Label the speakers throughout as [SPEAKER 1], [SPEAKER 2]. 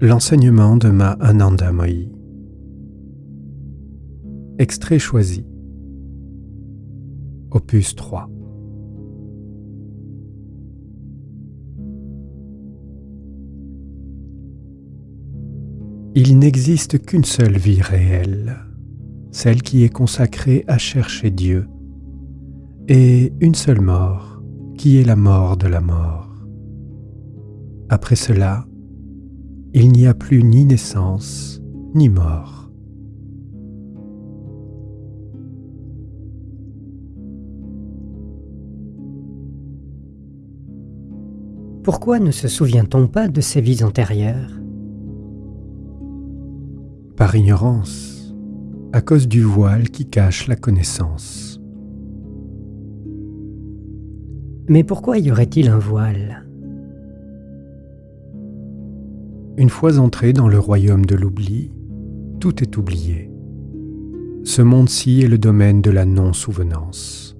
[SPEAKER 1] L'enseignement de Ma Ananda Mohi. Extrait choisi. Opus 3. Il n'existe qu'une seule vie réelle, celle qui est consacrée à chercher Dieu, et une seule mort, qui est la mort de la mort. Après cela, il n'y a plus ni naissance ni mort.
[SPEAKER 2] Pourquoi ne se souvient-on pas de ses vies antérieures?
[SPEAKER 1] Par ignorance, à cause du voile qui cache la connaissance.
[SPEAKER 2] Mais pourquoi y aurait-il un voile?
[SPEAKER 1] Une fois entré dans le royaume de l'oubli, tout est oublié. Ce monde-ci est le domaine de la non-souvenance.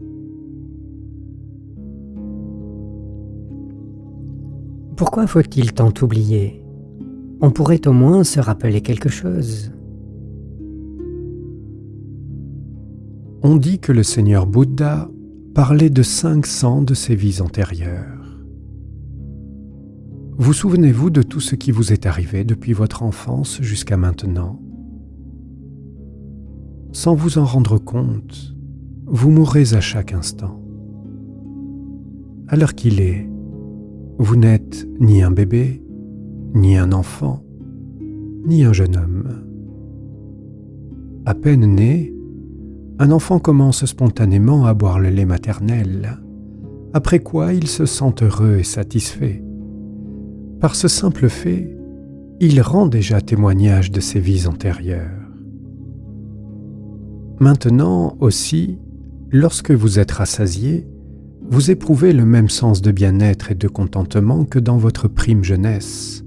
[SPEAKER 2] Pourquoi faut-il tant oublier? On pourrait au moins se rappeler quelque chose.
[SPEAKER 1] On dit que le Seigneur Bouddha parlait de 500 de ses vies antérieures. Vous souvenez-vous de tout ce qui vous est arrivé depuis votre enfance jusqu'à maintenant? Sans vous en rendre compte, vous mourrez à chaque instant. À l'heure qu'il est, vous n'êtes ni un bébé, ni un enfant, ni un jeune homme. À peine né, un enfant commence spontanément à boire le lait maternel, après quoi il se sent heureux et satisfait. Par ce simple fait, il rend déjà témoignage de ses vies antérieures. Maintenant aussi, lorsque vous êtes rassasié, vous éprouvez le même sens de bien-être et de contentement que dans votre prime jeunesse,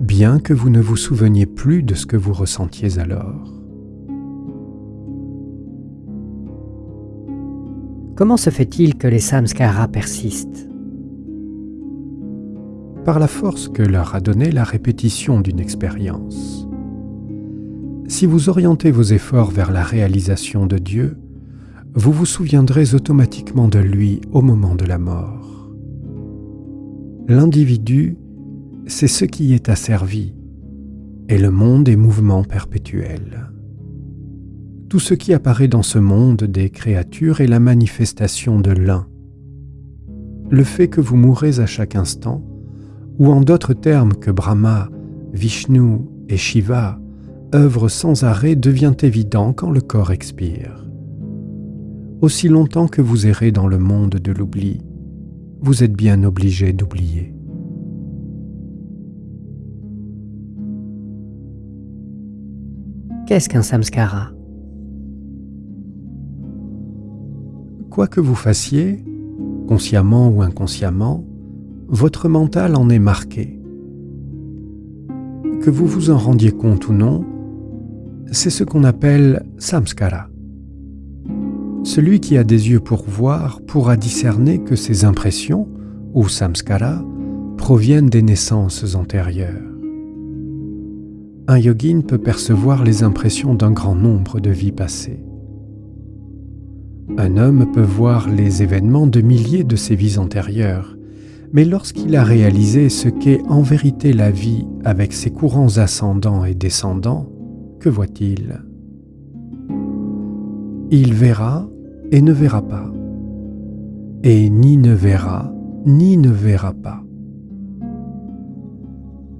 [SPEAKER 1] bien que vous ne vous souveniez plus de ce que vous ressentiez alors.
[SPEAKER 2] Comment se fait-il que les samskaras persistent?
[SPEAKER 1] La force que leur a donnée la répétition d'une expérience. Si vous orientez vos efforts vers la réalisation de Dieu, vous vous souviendrez automatiquement de lui au moment de la mort. L'individu, c'est ce qui est asservi, et le monde est mouvement perpétuel. Tout ce qui apparaît dans ce monde des créatures est la manifestation de l'un. Le fait que vous mourrez à chaque instant ou en d'autres termes que Brahma, Vishnu et Shiva œuvrent sans arrêt devient évident quand le corps expire. Aussi longtemps que vous errez dans le monde de l'oubli, vous êtes bien obligé d'oublier.
[SPEAKER 2] Qu'est-ce qu'un samskara?
[SPEAKER 1] Quoi que vous fassiez, consciemment ou inconsciemment, votre mental en est marqué. Que vous vous en rendiez compte ou non, c'est ce qu'on appelle samskara. Celui qui a des yeux pour voir pourra discerner que ces impressions, ou samskara, proviennent des naissances antérieures. Un yogin peut percevoir les impressions d'un grand nombre de vies passées. Un homme peut voir les événements de milliers de ses vies antérieures mais lorsqu'il a réalisé ce qu'est en vérité la vie avec ses courants ascendants et descendants, que voit-il? Il verra et ne verra pas, et ni ne verra ni ne verra pas.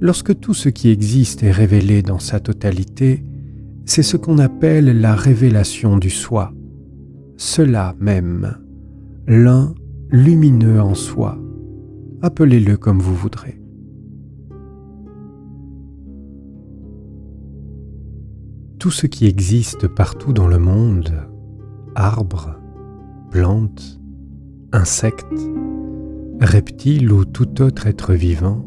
[SPEAKER 1] Lorsque tout ce qui existe est révélé dans sa totalité, c'est ce qu'on appelle la révélation du soi, cela même, l'un lumineux en soi, appelez-le comme vous voudrez. Tout ce qui existe partout dans le monde, arbres, plantes, insectes, reptiles ou tout autre être vivant,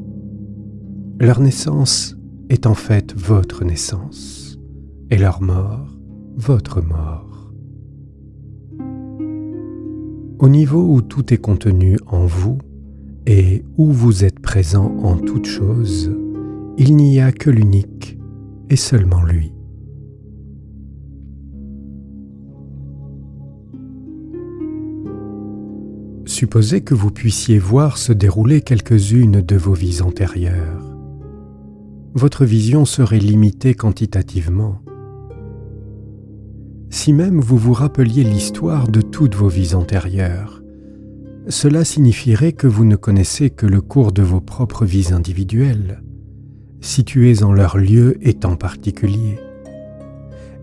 [SPEAKER 1] leur naissance est en fait votre naissance et leur mort votre mort. Au niveau où tout est contenu en vous, et où vous êtes présent en toutes choses, il n'y a que l'unique et seulement lui. Supposez que vous puissiez voir se dérouler quelques-unes de vos vies antérieures. Votre vision serait limitée quantitativement. Si même vous vous rappeliez l'histoire de toutes vos vies antérieures, cela signifierait que vous ne connaissez que le cours de vos propres vies individuelles, situées en leur lieu et temps particulier.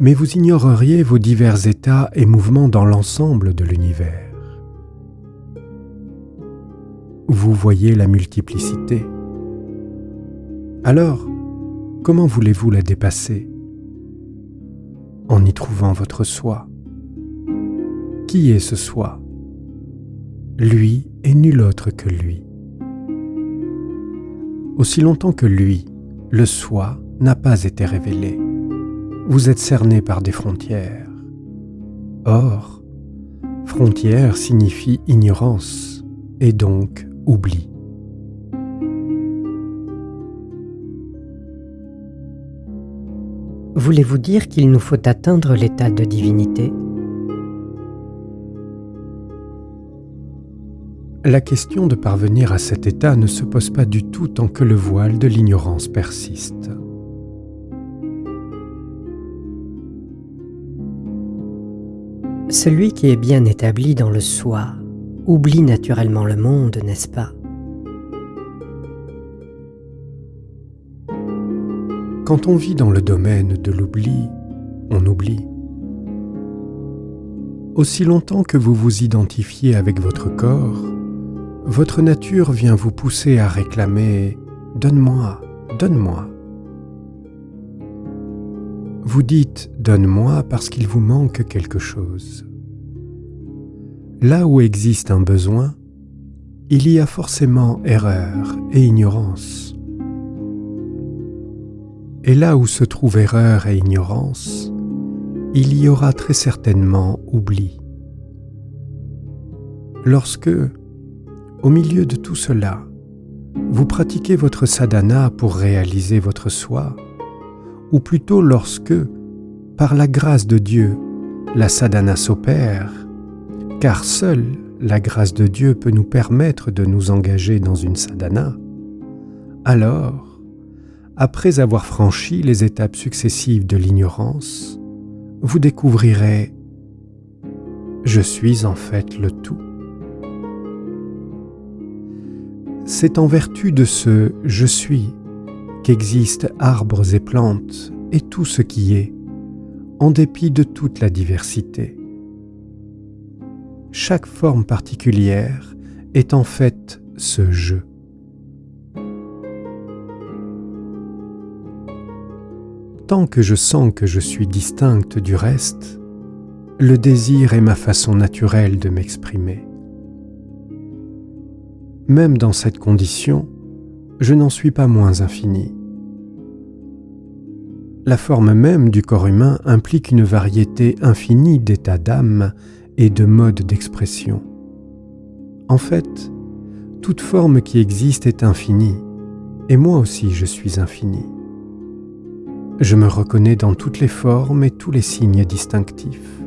[SPEAKER 1] Mais vous ignoreriez vos divers états et mouvements dans l'ensemble de l'univers. Vous voyez la multiplicité. Alors, comment voulez-vous la dépasser? En y trouvant votre soi. Qui est ce soi? Lui et nul autre que lui. Aussi longtemps que lui, le soi, n'a pas été révélé, vous êtes cerné par des frontières. Or, frontière signifie ignorance et donc oubli.
[SPEAKER 2] Voulez-vous dire qu'il nous faut atteindre l'état de divinité?
[SPEAKER 1] La question de parvenir à cet état ne se pose pas du tout tant que le voile de l'ignorance persiste.
[SPEAKER 2] Celui qui est bien établi dans le soi oublie naturellement le monde, n'est-ce pas?
[SPEAKER 1] Quand on vit dans le domaine de l'oubli, on oublie. Aussi longtemps que vous vous identifiez avec votre corps, votre nature vient vous pousser à réclamer ⁇ Donne-moi, donne-moi ⁇ Vous dites ⁇ Donne-moi parce qu'il vous manque quelque chose. Là où existe un besoin, il y a forcément erreur et ignorance. Et là où se trouve erreur et ignorance, il y aura très certainement oubli. Lorsque, au milieu de tout cela, vous pratiquez votre sadhana pour réaliser votre soi, ou plutôt lorsque, par la grâce de Dieu, la sadhana s'opère, car seule la grâce de Dieu peut nous permettre de nous engager dans une sadhana, alors, après avoir franchi les étapes successives de l'ignorance, vous découvrirez ⁇ Je suis en fait le tout ⁇ C'est en vertu de ce je suis qu'existent arbres et plantes et tout ce qui est, en dépit de toute la diversité. Chaque forme particulière est en fait ce je. Tant que je sens que je suis distincte du reste, le désir est ma façon naturelle de m'exprimer. Même dans cette condition, je n'en suis pas moins infini. La forme même du corps humain implique une variété infinie d'états d'âme et de modes d'expression. En fait, toute forme qui existe est infinie, et moi aussi je suis infini. Je me reconnais dans toutes les formes et tous les signes distinctifs.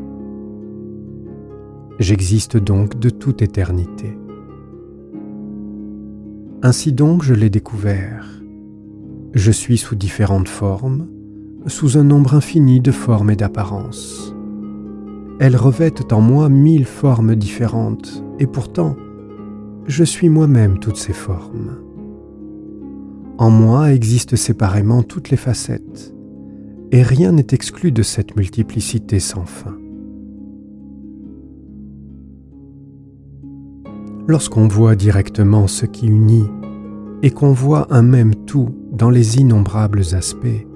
[SPEAKER 1] J'existe donc de toute éternité. Ainsi donc je l'ai découvert. Je suis sous différentes formes, sous un nombre infini de formes et d'apparences. Elles revêtent en moi mille formes différentes, et pourtant, je suis moi-même toutes ces formes. En moi existent séparément toutes les facettes, et rien n'est exclu de cette multiplicité sans fin. Lorsqu'on voit directement ce qui unit et qu'on voit un même tout dans les innombrables aspects,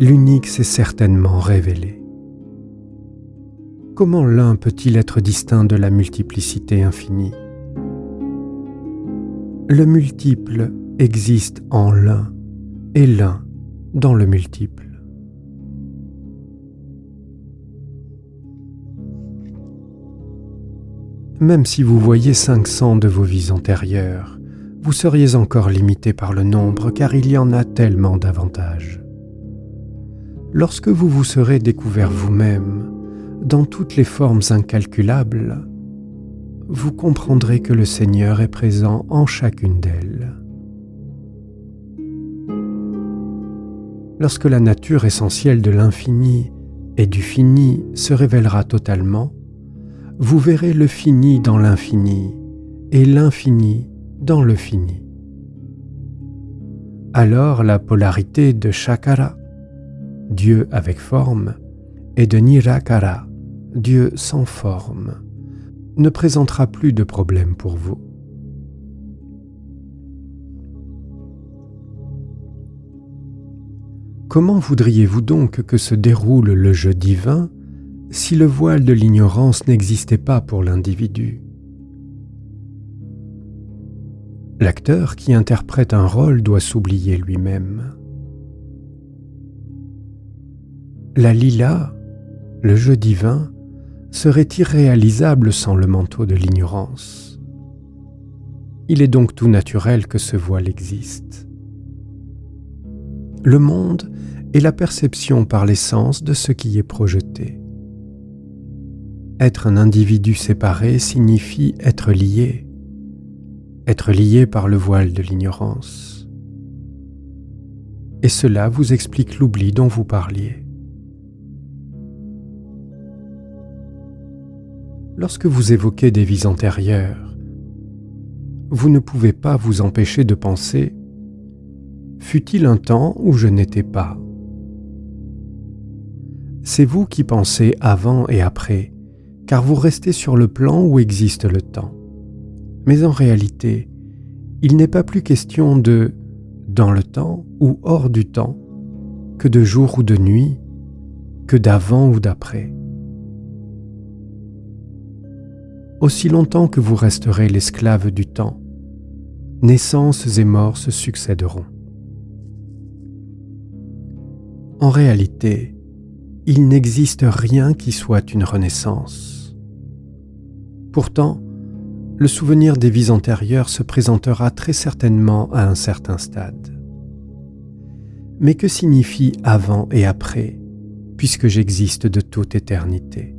[SPEAKER 1] l'unique s'est certainement révélé. Comment l'un peut-il être distinct de la multiplicité infinie? Le multiple existe en l'un et l'un dans le multiple. Même si vous voyez 500 de vos vies antérieures, vous seriez encore limité par le nombre car il y en a tellement davantage. Lorsque vous vous serez découvert vous-même dans toutes les formes incalculables, vous comprendrez que le Seigneur est présent en chacune d'elles. Lorsque la nature essentielle de l'infini et du fini se révélera totalement, vous verrez le fini dans l'infini et l'infini dans le fini. Alors la polarité de Shakara, Dieu avec forme, et de Nirakara, Dieu sans forme, ne présentera plus de problème pour vous. Comment voudriez-vous donc que se déroule le jeu divin si le voile de l'ignorance n'existait pas pour l'individu L'acteur qui interprète un rôle doit s'oublier lui-même. La lila, le jeu divin, serait irréalisable sans le manteau de l'ignorance. Il est donc tout naturel que ce voile existe. Le monde est la perception par l'essence de ce qui est projeté. Être un individu séparé signifie être lié, être lié par le voile de l'ignorance. Et cela vous explique l'oubli dont vous parliez. Lorsque vous évoquez des vies antérieures, vous ne pouvez pas vous empêcher de penser Fut-il un temps où je n'étais pas? C'est vous qui pensez avant et après, car vous restez sur le plan où existe le temps. Mais en réalité, il n'est pas plus question de dans le temps ou hors du temps, que de jour ou de nuit, que d'avant ou d'après. Aussi longtemps que vous resterez l'esclave du temps, naissances et morts se succéderont. En réalité, il n'existe rien qui soit une renaissance. Pourtant, le souvenir des vies antérieures se présentera très certainement à un certain stade. Mais que signifie avant et après, puisque j'existe de toute éternité?